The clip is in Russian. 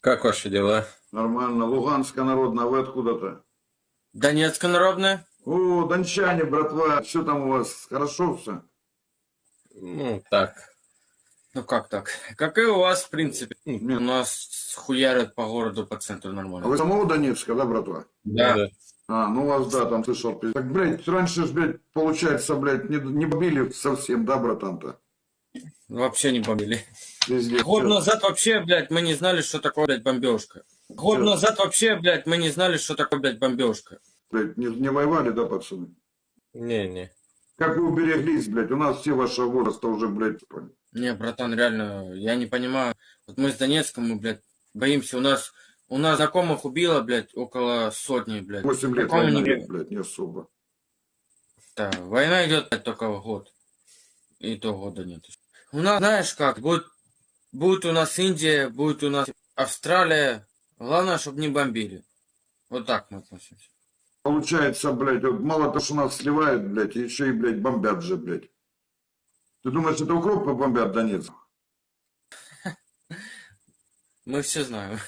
Как ваши дела? Нормально. Луганская народная, вы откуда-то? Донецкая народная? О, дончане, братва, что там у вас? Хорошо все? Ну, так. Ну как так? Как и у вас, в принципе. У Нет. нас хуярят по городу, по центру А нормально. вы самого Донецка, да, братва? Да. А, ну у вас, да, там слышал. Так, блядь, раньше ж, блядь, получается, блядь, не, не бомбили совсем, да, братан-то? Вообще не бомбили. Везде. Год всё. назад вообще, блядь, мы не знали, что такое, блядь, бомбежка. Год Всё. назад вообще, блядь, мы не знали, что такое, блядь, бомбежка. Блядь, не, не воевали, да, пацаны? Не-не. Как вы убереглись, блядь? У нас все вашего возраста уже, блядь, понял. Не, братан, реально, я не понимаю. Вот мы с Донецком, мы, блядь, боимся. У нас, у нас знакомых убило, блядь, около сотни, блядь. 8 лет Такого война не блядь, не особо. Да, война идет блядь, только год. И то года нет. У нас, знаешь как, будет, будет у нас Индия, будет у нас Австралия. Главное, чтобы не бомбили. Вот так мы относимся. Получается, блядь, вот мало того, что нас сливают, блядь, еще и, блядь, бомбят же, блядь. Ты думаешь, это укропы бомбят Донецк? Мы все знаем.